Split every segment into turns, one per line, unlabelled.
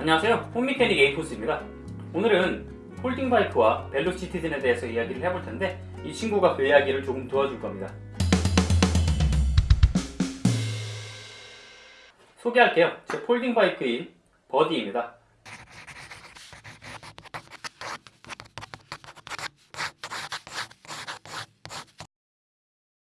안녕하세요. home mechanic 에이포스입니다. 오늘은 folding bike와 벨로시티즌에 대해서 이야기를 해볼 텐데 이 친구가 그 이야기를 조금 도와줄 겁니다. 소개할게요. 제 folding bike인 버디입니다.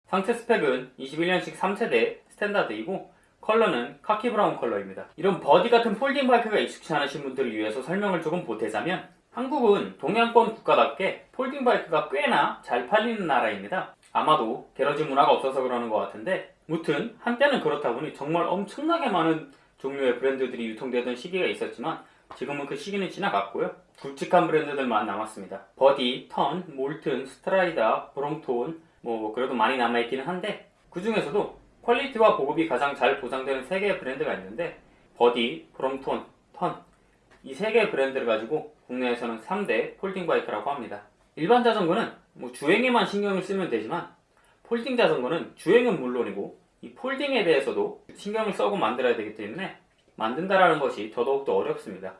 상세 스펙은 21년식 3세대 standard이고 컬러는 khaki brown 컬러입니다. 이런 버디 같은 folding bike가 익숙치 않으신 분들을 위해서 설명을 조금 보태자면 한국은 동양권 국가답게 folding bike가 꽤나 잘 팔리는 나라입니다. 아마도 garage 문화가 없어서 그러는 것 같은데 무튼 한때는 그렇다 보니 정말 엄청나게 많은 종류의 브랜드들이 유통되던 시기가 있었지만 지금은 그 시기는 지나갔고요. 굵직한 브랜드들만 남았습니다. 버디, 턴, 몰튼, 스트라이다, 브롬톤 뭐 그래도 많이 남아있기는 한데 그 중에서도 quality와 보급이 가장 잘 보장되는 3개의 브랜드가 있는데 버디, 브롬톤, 턴 이 3개의 브랜드를 가지고 국내에서는 3대 folding bike라고 합니다. 일반 자전거는 뭐 주행에만 신경을 쓰면 되지만 folding 자전거는 주행은 물론이고 이 folding에 대해서도 신경을 써고 만들어야 되기 때문에 만든다라는 것이 더더욱더 어렵습니다.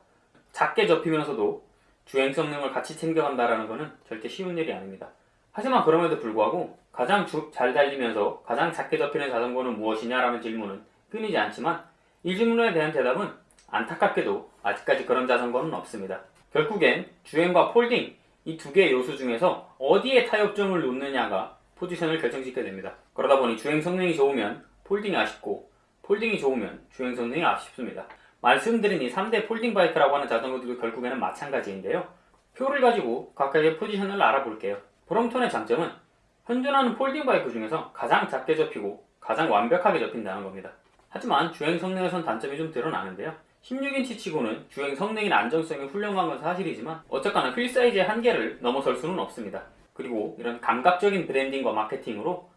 작게 접히면서도 주행 성능을 같이 챙겨간다라는 것은 절대 쉬운 일이 아닙니다. 하지만 그럼에도 불구하고 가장 주, 잘 달리면서 가장 작게 접히는 자전거는 무엇이냐라는 질문은 끊이지 않지만 이 질문에 대한 대답은 안타깝게도 아직까지 그런 자전거는 없습니다. 결국엔 주행과 folding 이 두 개의 요소 중에서 어디에 타협점을 놓느냐가 포지션을 결정짓게 됩니다. 그러다 보니 주행 성능이 좋으면 folding이 아쉽고 folding이 좋으면 주행 성능이 아쉽습니다. 말씀드린 이 3대 folding bike라고 하는 자전거들도 결국에는 마찬가지인데요. 표를 가지고 각각의 포지션을 알아볼게요. 브롬톤의 장점은 현존하는 folding bike 중에서 가장 작게 접히고 가장 완벽하게 접힌다는 겁니다. 하지만 주행 성능에선 단점이 좀 드러나는데요. 16인치 치고는 주행 성능이나 안정성이 훌륭한 건 사실이지만 어쨌거나 휠 사이즈의 한계를 넘어설 수는 없습니다. 그리고 이런 감각적인 branding과 마케팅으로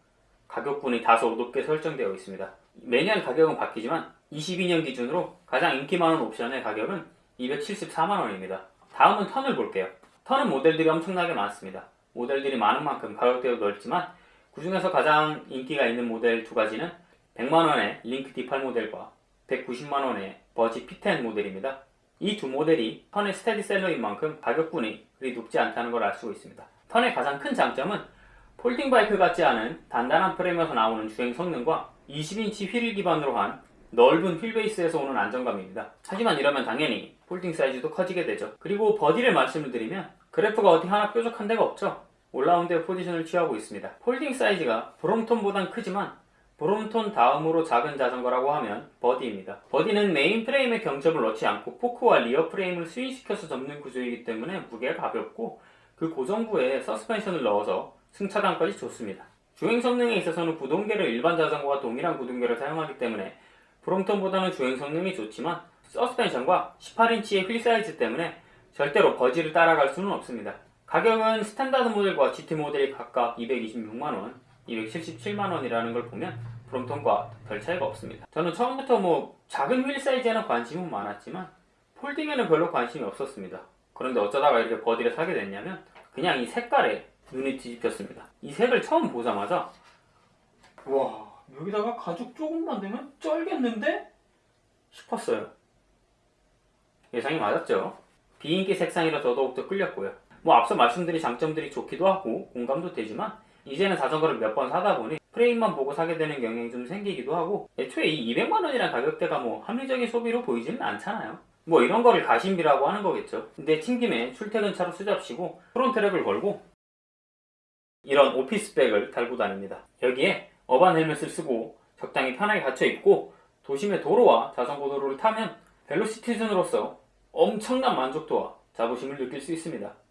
가격군이 다소 높게 설정되어 있습니다. 매년 가격은 바뀌지만 22년 기준으로 가장 인기 많은 옵션의 가격은 274만원입니다. 다음은 턴을 볼게요. 턴은 모델들이 엄청나게 많습니다. 모델들이 많은 만큼 가격대도 넓지만 그 중에서 가장 인기가 있는 모델 두 가지는 100만원의 링크 D8 모델과 190만원의 버지 P10 모델입니다. 이 두 모델이 턴의 스테디셀러인 만큼 가격군이 그리 높지 않다는 걸 알 수 있습니다. 턴의 가장 큰 장점은 folding bike 같지 않은 단단한 프레임에서 나오는 주행 성능과 20인치 휠을 기반으로 한 넓은 휠베이스에서 오는 안정감입니다. 하지만 이러면 당연히 folding 사이즈도 커지게 되죠. 그리고 버디를 말씀을 드리면 그래프가 어디 하나 뾰족한 데가 없죠. all-round의 포지션을 취하고 있습니다. folding 사이즈가 브롬톤보단 크지만 브롬톤 다음으로 작은 자전거라고 하면 버디입니다. 버디는 메인 프레임에 경첩을 넣지 않고 포크와 rear 프레임을 스윙시켜서 접는 구조이기 때문에 무게가 가볍고 그 고정부에 서스펜션을 넣어서 승차감까지 좋습니다. 주행 성능에 있어서는 구동계를 일반 자전거와 동일한 구동계를 사용하기 때문에 브롬톤보다는 주행 성능이 좋지만 서스펜션과 18인치의 휠 사이즈 때문에 절대로 버디를 따라갈 수는 없습니다. 가격은 스탠다드 모델과 GT 모델이 각각 226만원, 277만원이라는 걸 보면 브롬톤과 별 차이가 없습니다. 저는 처음부터 뭐 작은 휠 사이즈에는 관심은 많았지만 folding에는 별로 관심이 없었습니다. 그런데 어쩌다가 이렇게 버디를 사게 됐냐면 그냥 이 색깔에 눈이 뒤집혔습니다. 이 색을 처음 보자마자 와 여기다가 가죽 조금만 되면 쩔겠는데? 싶었어요. 예상이 맞았죠? 비인기 색상이라 더더욱더 끌렸고요. 뭐 앞서 말씀드린 장점들이 좋기도 하고 공감도 되지만 이제는 자전거를 몇 번 사다 보니 프레임만 보고 사게 되는 경향이 좀 생기기도 하고 애초에 이 200만원이라는 가격대가 뭐 합리적인 소비로 보이지는 않잖아요. 뭐 이런 거를 가심비라고 하는 거겠죠. 근데 튕김에 출퇴근차로 쓰잡시고 프론트랩을 걸고 이런 오피스백을 달고 다닙니다. 여기에 어반 헬멧을 쓰고 적당히 편하게 갇혀 입고 도심의 도로와 자전거 도로를 타면 벨로시티즌으로서 엄청난 만족도와 자부심을 느낄 수 있습니다.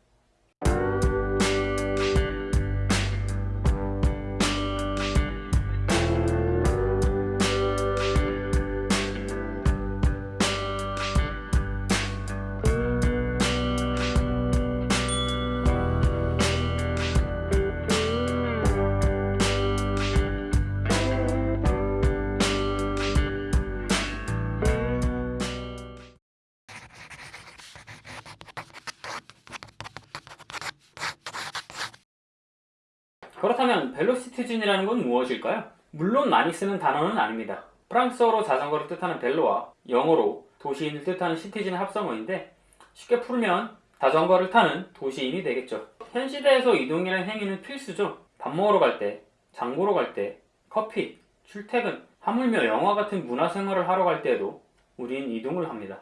그렇다면 벨로시티즌이라는 건 무엇일까요? 물론 많이 쓰는 단어는 아닙니다. 프랑스어로 자전거를 뜻하는 벨로와 영어로 도시인을 뜻하는 시티즌 합성어인데 쉽게 풀면 자전거를 타는 도시인이 되겠죠. 현 시대에서 이동이라는 행위는 필수죠. 밥 먹으러 갈 때, 장 보러 갈 때, 커피, 출퇴근, 하물며 영화 같은 문화생활을 하러 갈 때에도 우린 이동을 합니다.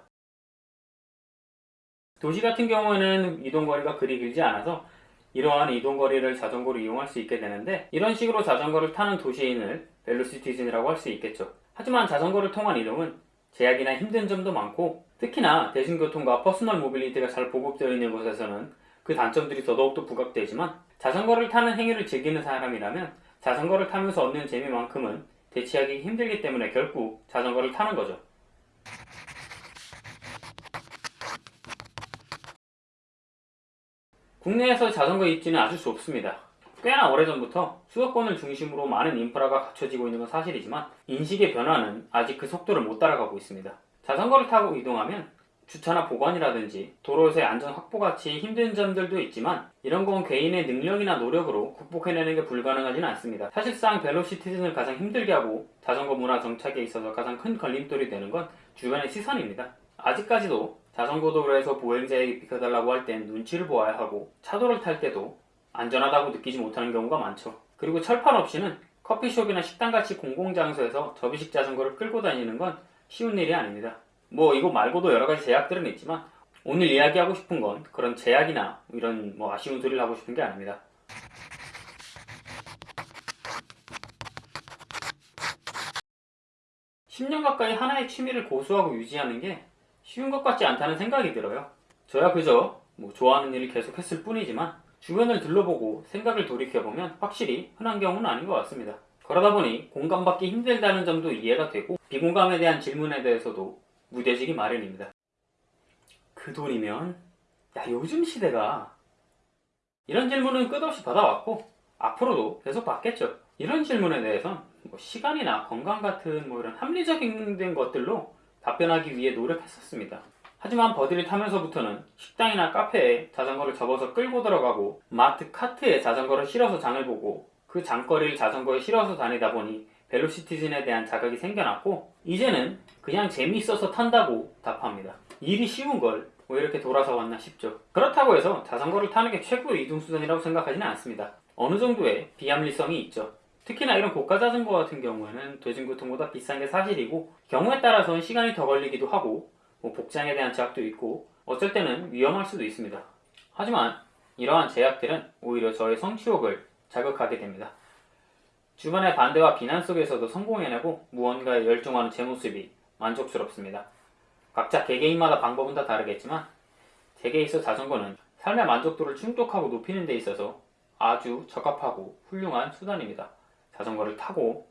도시 같은 경우에는 이동거리가 그리 길지 않아서 이러한 이동거리를 자전거로 이용할 수 있게 되는데 이런 식으로 자전거를 타는 도시인을 velocitizen이라고 할 수 있겠죠. 하지만 자전거를 통한 이동은 제약이나 힘든 점도 많고 특히나 대중교통과 personal mobility가 잘 보급되어 있는 곳에서는 그 단점들이 더더욱더 부각되지만 자전거를 타는 행위를 즐기는 사람이라면 자전거를 타면서 얻는 재미만큼은 대체하기 힘들기 때문에 결국 자전거를 타는 거죠. 국내에서 자전거 입지는 아주 좁습니다. 꽤나 오래전부터 수도권을 중심으로 많은 인프라가 갖춰지고 있는 건 사실이지만 인식의 변화는 아직 그 속도를 못 따라가고 있습니다. 자전거를 타고 이동하면 주차나 보관이라든지 도로에서의 안전 확보같이 힘든 점들도 있지만 이런 건 개인의 능력이나 노력으로 극복해내는 게 불가능하지는 않습니다. 사실상 벨로시티즌을 가장 힘들게 하고 자전거 문화 정착에 있어서 가장 큰 걸림돌이 되는 건 주변의 시선입니다. 아직까지도 자전거 도로에서 보행자에게 비켜달라고 할 땐 눈치를 보아야 하고 차도를 탈 때도 안전하다고 느끼지 못하는 경우가 많죠. 그리고 철판 없이는 커피숍이나 식당같이 공공장소에서 접이식 자전거를 끌고 다니는 건 쉬운 일이 아닙니다. 뭐 이거 말고도 여러 가지 제약들은 있지만 오늘 이야기하고 싶은 건 그런 제약이나 이런 뭐 아쉬운 소리를 하고 싶은 게 아닙니다. (10년) 가까이 하나의 취미를 고수하고 유지하는 게 쉬운 것 같지 않다는 생각이 들어요. 저야 그저 뭐 좋아하는 일을 계속했을 뿐이지만 주변을 둘러보고 생각을 돌이켜보면 확실히 흔한 경우는 아닌 것 같습니다. 그러다 보니 공감받기 힘들다는 점도 이해가 되고 비공감에 대한 질문에 대해서도 무뎌지기 마련입니다. 그 돈이면 야 요즘 시대가 이런 질문은 끝없이 받아왔고 앞으로도 계속 받겠죠. 이런 질문에 대해선 뭐 시간이나 건강 같은 뭐 이런 합리적인 것들로 답변하기 위해 노력했었습니다. 하지만 버디를 타면서부터는 식당이나 카페에 자전거를 접어서 끌고 들어가고 마트 카트에 자전거를 실어서 장을 보고 그 장거리를 자전거에 실어서 다니다 보니 벨로시티즌에 대한 자각이 생겨났고 이제는 그냥 재미있어서 탄다고 답합니다. 일이 쉬운 걸 왜 이렇게 돌아서 왔나 싶죠. 그렇다고 해서 자전거를 타는 게 최고의 이동수단이라고 생각하지는 않습니다. 어느 정도의 비합리성이 있죠. 특히나 이런 고가 자전거 같은 경우에는 대중교통보다 비싼 게 사실이고 경우에 따라서는 시간이 더 걸리기도 하고 뭐 복장에 대한 제약도 있고 어쩔 때는 위험할 수도 있습니다. 하지만 이러한 제약들은 오히려 저의 성취욕을 자극하게 됩니다. 주변의 반대와 비난 속에서도 성공해내고 무언가에 열중하는 제 모습이 만족스럽습니다. 각자 개개인마다 방법은 다 다르겠지만 제게 있어 자전거는 삶의 만족도를 충족하고 높이는 데 있어서 아주 적합하고 훌륭한 수단입니다. 자전거를 타고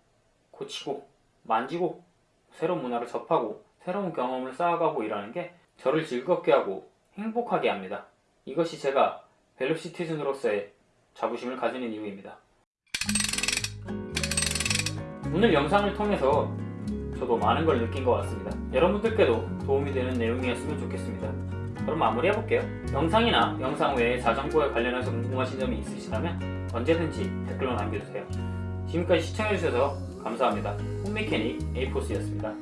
고치고 만지고 새로운 문화를 접하고 새로운 경험을 쌓아가고 일하는 게 저를 즐겁게 하고 행복하게 합니다. 이것이 제가 벨로시티즌으로서의 자부심을 가지는 이유입니다. 오늘 영상을 통해서 저도 많은 걸 느낀 것 같습니다. 여러분들께도 도움이 되는 내용이었으면 좋겠습니다. 그럼 마무리해볼게요. 영상이나 영상 외에 자전거에 관련해서 궁금하신 점이 있으시다면 언제든지 댓글로 남겨주세요. 지금까지 시청해주셔서 감사합니다. 홈메케닉 에이포스였습니다.